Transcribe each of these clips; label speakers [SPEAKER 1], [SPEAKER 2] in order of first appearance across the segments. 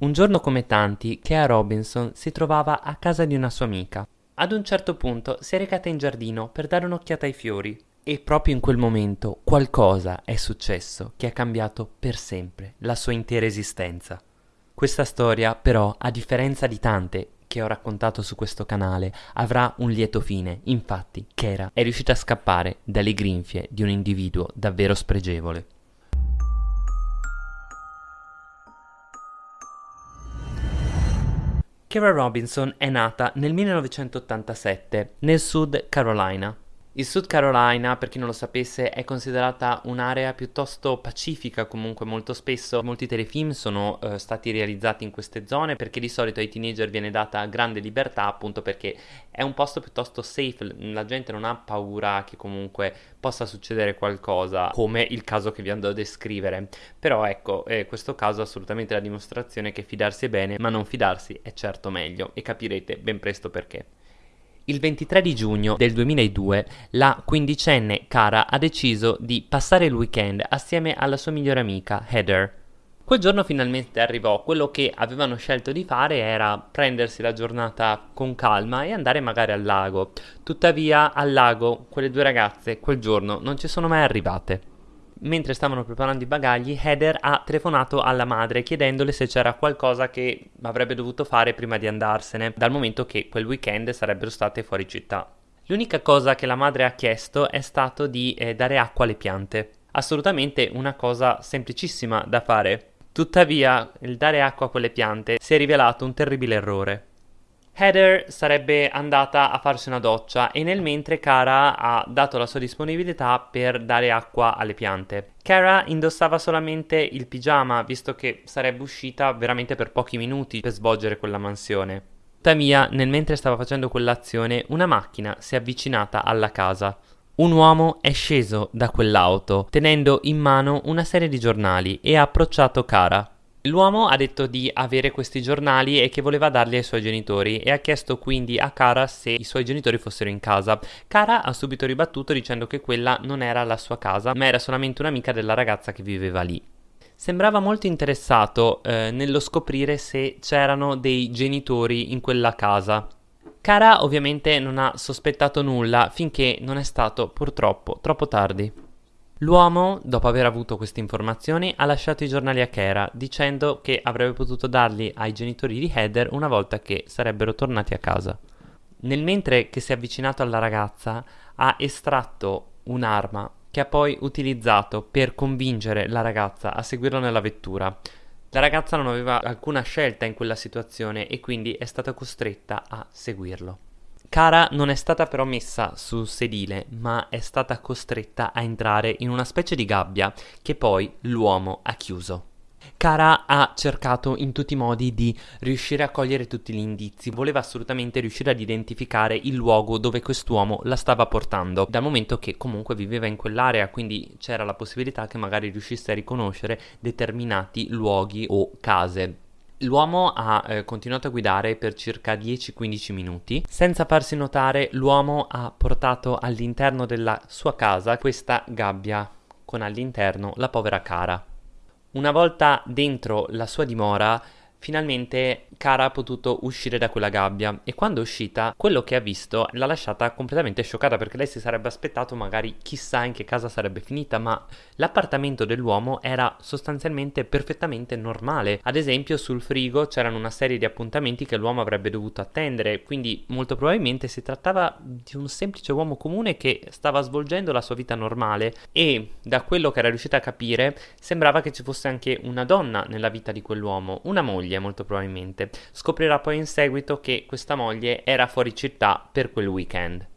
[SPEAKER 1] Un giorno come tanti, Kea Robinson si trovava a casa di una sua amica. Ad un certo punto si è recata in giardino per dare un'occhiata ai fiori e proprio in quel momento qualcosa è successo che ha cambiato per sempre la sua intera esistenza. Questa storia però, a differenza di tante che ho raccontato su questo canale, avrà un lieto fine. Infatti, Kera è riuscita a scappare dalle grinfie di un individuo davvero spregevole. Kara Robinson è nata nel 1987 nel Sud Carolina. Il Sud Carolina, per chi non lo sapesse, è considerata un'area piuttosto pacifica, comunque molto spesso molti telefilm sono eh, stati realizzati in queste zone perché di solito ai teenager viene data grande libertà appunto perché è un posto piuttosto safe, la gente non ha paura che comunque possa succedere qualcosa come il caso che vi andrò a descrivere. Però ecco, eh, questo caso è assolutamente la dimostrazione che fidarsi è bene, ma non fidarsi è certo meglio e capirete ben presto perché. Il 23 di giugno del 2002 la quindicenne Cara ha deciso di passare il weekend assieme alla sua migliore amica Heather. Quel giorno finalmente arrivò, quello che avevano scelto di fare era prendersi la giornata con calma e andare magari al lago. Tuttavia al lago quelle due ragazze quel giorno non ci sono mai arrivate. Mentre stavano preparando i bagagli, Heather ha telefonato alla madre chiedendole se c'era qualcosa che avrebbe dovuto fare prima di andarsene, dal momento che quel weekend sarebbero state fuori città. L'unica cosa che la madre ha chiesto è stato di eh, dare acqua alle piante. Assolutamente una cosa semplicissima da fare. Tuttavia, il dare acqua a quelle piante si è rivelato un terribile errore. Heather sarebbe andata a farsi una doccia e nel mentre Cara ha dato la sua disponibilità per dare acqua alle piante. Cara indossava solamente il pigiama visto che sarebbe uscita veramente per pochi minuti per svolgere quella mansione. Tuttavia, nel mentre stava facendo quell'azione, una macchina si è avvicinata alla casa. Un uomo è sceso da quell'auto tenendo in mano una serie di giornali e ha approcciato Cara. L'uomo ha detto di avere questi giornali e che voleva darli ai suoi genitori e ha chiesto quindi a Cara se i suoi genitori fossero in casa. Cara ha subito ribattuto dicendo che quella non era la sua casa, ma era solamente un'amica della ragazza che viveva lì. Sembrava molto interessato eh, nello scoprire se c'erano dei genitori in quella casa. Cara ovviamente non ha sospettato nulla finché non è stato purtroppo troppo tardi. L'uomo, dopo aver avuto queste informazioni, ha lasciato i giornali a Kera, dicendo che avrebbe potuto darli ai genitori di Heather una volta che sarebbero tornati a casa. Nel mentre che si è avvicinato alla ragazza, ha estratto un'arma che ha poi utilizzato per convincere la ragazza a seguirlo nella vettura. La ragazza non aveva alcuna scelta in quella situazione e quindi è stata costretta a seguirlo. Cara non è stata però messa sul sedile, ma è stata costretta a entrare in una specie di gabbia che poi l'uomo ha chiuso. Cara ha cercato in tutti i modi di riuscire a cogliere tutti gli indizi, voleva assolutamente riuscire ad identificare il luogo dove quest'uomo la stava portando, dal momento che comunque viveva in quell'area, quindi c'era la possibilità che magari riuscisse a riconoscere determinati luoghi o case. L'uomo ha eh, continuato a guidare per circa 10-15 minuti. Senza farsi notare, l'uomo ha portato all'interno della sua casa questa gabbia con all'interno la povera Cara. Una volta dentro la sua dimora, finalmente Cara ha potuto uscire da quella gabbia e quando è uscita quello che ha visto l'ha lasciata completamente scioccata perché lei si sarebbe aspettato magari chissà in che casa sarebbe finita ma l'appartamento dell'uomo era sostanzialmente perfettamente normale. Ad esempio sul frigo c'erano una serie di appuntamenti che l'uomo avrebbe dovuto attendere quindi molto probabilmente si trattava di un semplice uomo comune che stava svolgendo la sua vita normale e da quello che era riuscita a capire sembrava che ci fosse anche una donna nella vita di quell'uomo una moglie molto probabilmente Scoprirà poi in seguito che questa moglie era fuori città per quel weekend.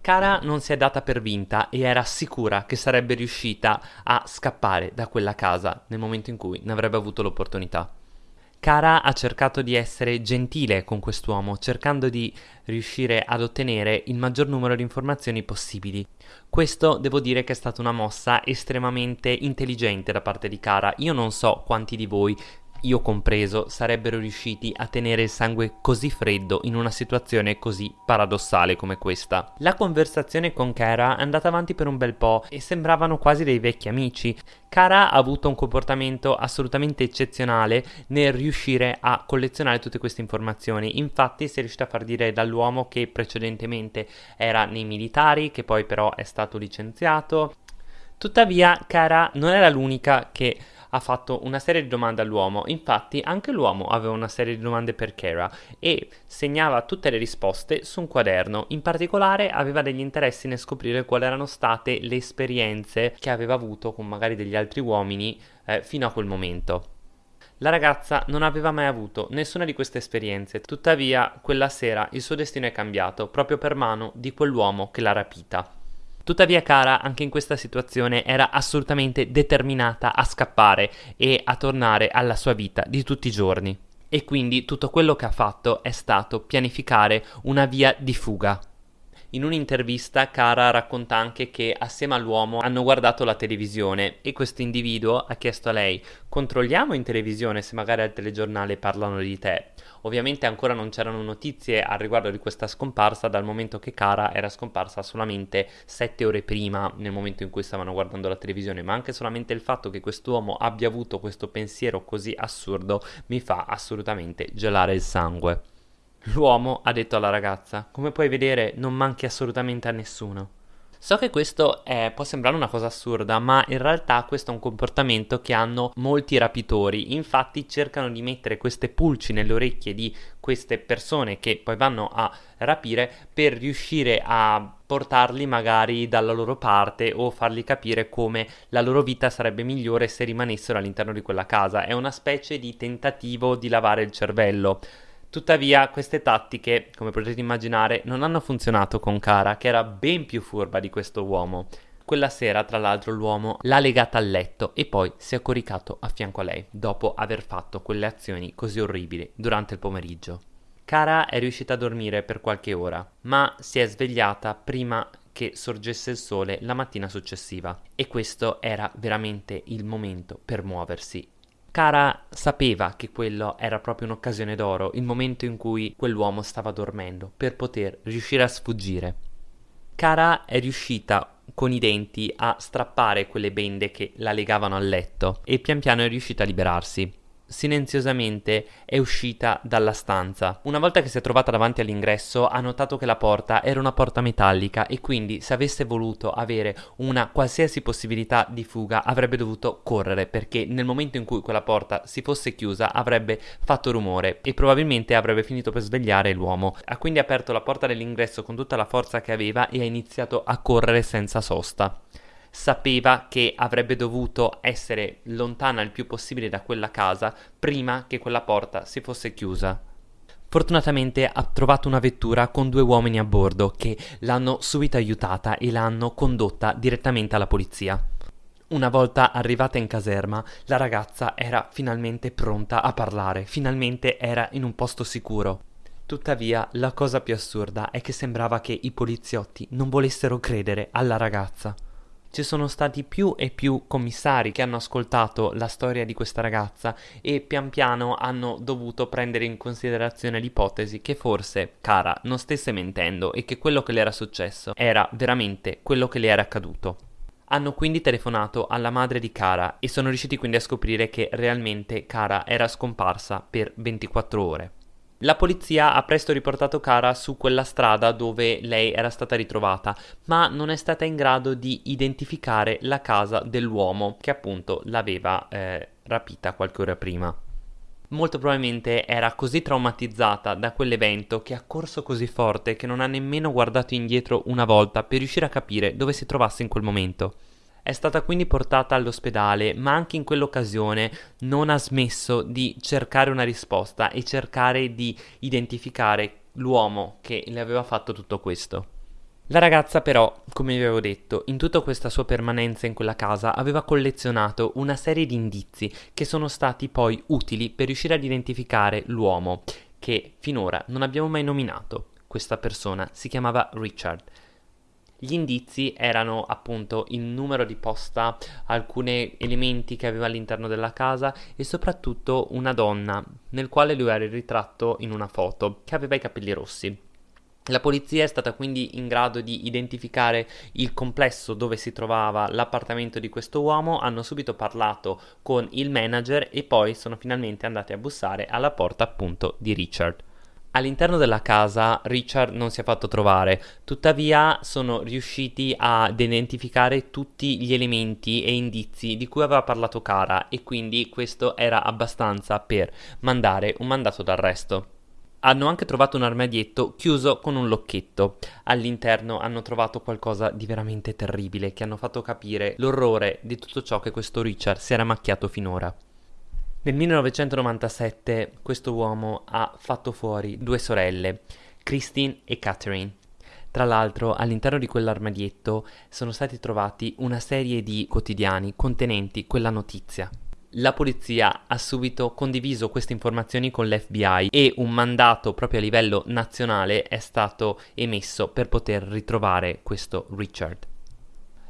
[SPEAKER 1] Cara non si è data per vinta e era sicura che sarebbe riuscita a scappare da quella casa nel momento in cui ne avrebbe avuto l'opportunità. Cara ha cercato di essere gentile con quest'uomo, cercando di riuscire ad ottenere il maggior numero di informazioni possibili. Questo devo dire che è stata una mossa estremamente intelligente da parte di Cara. Io non so quanti di voi io compreso, sarebbero riusciti a tenere il sangue così freddo in una situazione così paradossale come questa. La conversazione con Kara è andata avanti per un bel po' e sembravano quasi dei vecchi amici. Kara ha avuto un comportamento assolutamente eccezionale nel riuscire a collezionare tutte queste informazioni. Infatti si è riuscita a far dire dall'uomo che precedentemente era nei militari, che poi però è stato licenziato. Tuttavia Kara non era l'unica che ha fatto una serie di domande all'uomo, infatti anche l'uomo aveva una serie di domande per Kara e segnava tutte le risposte su un quaderno, in particolare aveva degli interessi nel scoprire quali erano state le esperienze che aveva avuto con magari degli altri uomini eh, fino a quel momento. La ragazza non aveva mai avuto nessuna di queste esperienze, tuttavia quella sera il suo destino è cambiato proprio per mano di quell'uomo che l'ha rapita. Tuttavia Kara anche in questa situazione era assolutamente determinata a scappare e a tornare alla sua vita di tutti i giorni. E quindi tutto quello che ha fatto è stato pianificare una via di fuga. In un'intervista Kara racconta anche che assieme all'uomo hanno guardato la televisione e questo individuo ha chiesto a lei controlliamo in televisione se magari al telegiornale parlano di te. Ovviamente ancora non c'erano notizie al riguardo di questa scomparsa dal momento che Kara era scomparsa solamente sette ore prima nel momento in cui stavano guardando la televisione, ma anche solamente il fatto che quest'uomo abbia avuto questo pensiero così assurdo mi fa assolutamente gelare il sangue. L'uomo ha detto alla ragazza, come puoi vedere non manchi assolutamente a nessuno. So che questo è, può sembrare una cosa assurda, ma in realtà questo è un comportamento che hanno molti rapitori. Infatti cercano di mettere queste pulci nelle orecchie di queste persone che poi vanno a rapire per riuscire a portarli magari dalla loro parte o fargli capire come la loro vita sarebbe migliore se rimanessero all'interno di quella casa. È una specie di tentativo di lavare il cervello. Tuttavia, queste tattiche, come potete immaginare, non hanno funzionato con Kara, che era ben più furba di questo uomo. Quella sera, tra l'altro, l'uomo l'ha legata al letto e poi si è coricato a fianco a lei, dopo aver fatto quelle azioni così orribili durante il pomeriggio. Kara è riuscita a dormire per qualche ora, ma si è svegliata prima che sorgesse il sole la mattina successiva e questo era veramente il momento per muoversi Cara sapeva che quello era proprio un'occasione d'oro, il momento in cui quell'uomo stava dormendo, per poter riuscire a sfuggire. Cara è riuscita con i denti a strappare quelle bende che la legavano al letto e pian piano è riuscita a liberarsi silenziosamente è uscita dalla stanza. Una volta che si è trovata davanti all'ingresso ha notato che la porta era una porta metallica e quindi se avesse voluto avere una qualsiasi possibilità di fuga avrebbe dovuto correre perché nel momento in cui quella porta si fosse chiusa avrebbe fatto rumore e probabilmente avrebbe finito per svegliare l'uomo. Ha quindi aperto la porta dell'ingresso con tutta la forza che aveva e ha iniziato a correre senza sosta sapeva che avrebbe dovuto essere lontana il più possibile da quella casa prima che quella porta si fosse chiusa. Fortunatamente ha trovato una vettura con due uomini a bordo che l'hanno subito aiutata e l'hanno condotta direttamente alla polizia. Una volta arrivata in caserma, la ragazza era finalmente pronta a parlare, finalmente era in un posto sicuro. Tuttavia, la cosa più assurda è che sembrava che i poliziotti non volessero credere alla ragazza ci sono stati più e più commissari che hanno ascoltato la storia di questa ragazza e pian piano hanno dovuto prendere in considerazione l'ipotesi che forse Cara non stesse mentendo e che quello che le era successo era veramente quello che le era accaduto. Hanno quindi telefonato alla madre di Cara e sono riusciti quindi a scoprire che realmente Cara era scomparsa per 24 ore. La polizia ha presto riportato Cara su quella strada dove lei era stata ritrovata, ma non è stata in grado di identificare la casa dell'uomo che appunto l'aveva eh, rapita qualche ora prima. Molto probabilmente era così traumatizzata da quell'evento che ha corso così forte che non ha nemmeno guardato indietro una volta per riuscire a capire dove si trovasse in quel momento. È stata quindi portata all'ospedale, ma anche in quell'occasione non ha smesso di cercare una risposta e cercare di identificare l'uomo che le aveva fatto tutto questo. La ragazza però, come vi avevo detto, in tutta questa sua permanenza in quella casa aveva collezionato una serie di indizi che sono stati poi utili per riuscire ad identificare l'uomo che finora non abbiamo mai nominato. Questa persona si chiamava Richard. Gli indizi erano appunto il numero di posta, alcuni elementi che aveva all'interno della casa e soprattutto una donna nel quale lui era il ritratto in una foto che aveva i capelli rossi. La polizia è stata quindi in grado di identificare il complesso dove si trovava l'appartamento di questo uomo, hanno subito parlato con il manager e poi sono finalmente andati a bussare alla porta appunto di Richard. All'interno della casa Richard non si è fatto trovare, tuttavia sono riusciti ad identificare tutti gli elementi e indizi di cui aveva parlato Cara e quindi questo era abbastanza per mandare un mandato d'arresto. Hanno anche trovato un armadietto chiuso con un locchetto. All'interno hanno trovato qualcosa di veramente terribile che hanno fatto capire l'orrore di tutto ciò che questo Richard si era macchiato finora. Nel 1997 questo uomo ha fatto fuori due sorelle, Christine e Catherine. Tra l'altro all'interno di quell'armadietto sono stati trovati una serie di quotidiani contenenti quella notizia. La polizia ha subito condiviso queste informazioni con l'FBI e un mandato proprio a livello nazionale è stato emesso per poter ritrovare questo Richard.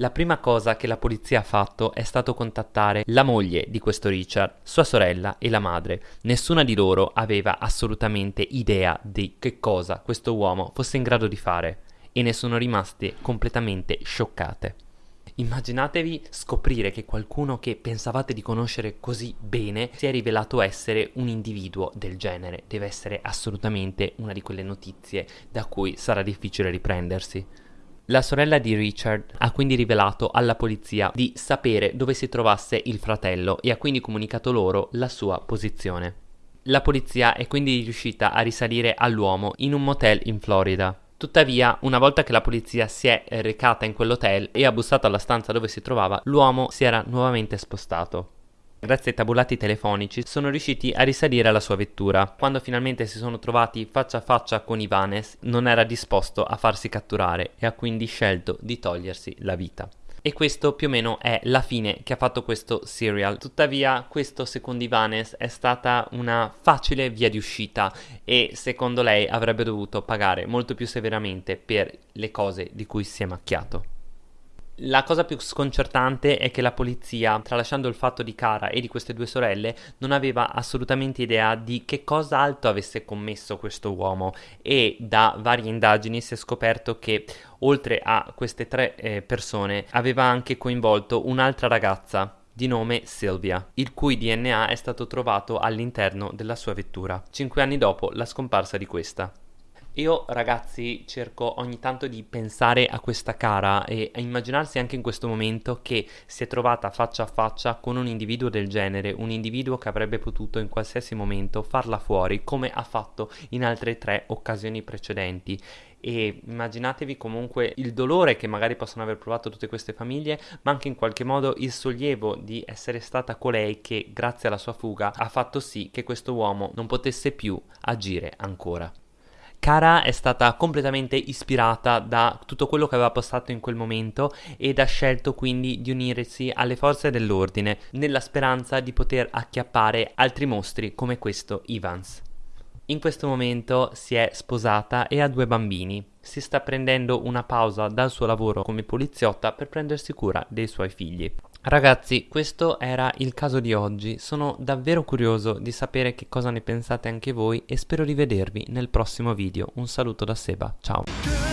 [SPEAKER 1] La prima cosa che la polizia ha fatto è stato contattare la moglie di questo Richard, sua sorella e la madre. Nessuna di loro aveva assolutamente idea di che cosa questo uomo fosse in grado di fare e ne sono rimaste completamente scioccate. Immaginatevi scoprire che qualcuno che pensavate di conoscere così bene si è rivelato essere un individuo del genere. Deve essere assolutamente una di quelle notizie da cui sarà difficile riprendersi. La sorella di Richard ha quindi rivelato alla polizia di sapere dove si trovasse il fratello e ha quindi comunicato loro la sua posizione. La polizia è quindi riuscita a risalire all'uomo in un motel in Florida. Tuttavia, una volta che la polizia si è recata in quell'hotel e ha bussato alla stanza dove si trovava, l'uomo si era nuovamente spostato. Grazie ai tabulati telefonici sono riusciti a risalire alla sua vettura. Quando finalmente si sono trovati faccia a faccia con Ivanes, non era disposto a farsi catturare e ha quindi scelto di togliersi la vita. E questo più o meno è la fine che ha fatto questo serial. Tuttavia, questo secondo Ivanes è stata una facile via di uscita e secondo lei avrebbe dovuto pagare molto più severamente per le cose di cui si è macchiato. La cosa più sconcertante è che la polizia, tralasciando il fatto di Cara e di queste due sorelle, non aveva assolutamente idea di che cosa altro avesse commesso questo uomo e da varie indagini si è scoperto che oltre a queste tre eh, persone aveva anche coinvolto un'altra ragazza di nome Sylvia, il cui DNA è stato trovato all'interno della sua vettura, cinque anni dopo la scomparsa di questa. Io ragazzi cerco ogni tanto di pensare a questa cara e a immaginarsi anche in questo momento che si è trovata faccia a faccia con un individuo del genere, un individuo che avrebbe potuto in qualsiasi momento farla fuori come ha fatto in altre tre occasioni precedenti e immaginatevi comunque il dolore che magari possono aver provato tutte queste famiglie, ma anche in qualche modo il sollievo di essere stata colei che grazie alla sua fuga ha fatto sì che questo uomo non potesse più agire ancora. Cara è stata completamente ispirata da tutto quello che aveva postato in quel momento ed ha scelto quindi di unirsi alle forze dell'ordine nella speranza di poter acchiappare altri mostri come questo Evans. In questo momento si è sposata e ha due bambini. Si sta prendendo una pausa dal suo lavoro come poliziotta per prendersi cura dei suoi figli. Ragazzi, questo era il caso di oggi, sono davvero curioso di sapere che cosa ne pensate anche voi e spero di vedervi nel prossimo video. Un saluto da Seba, ciao!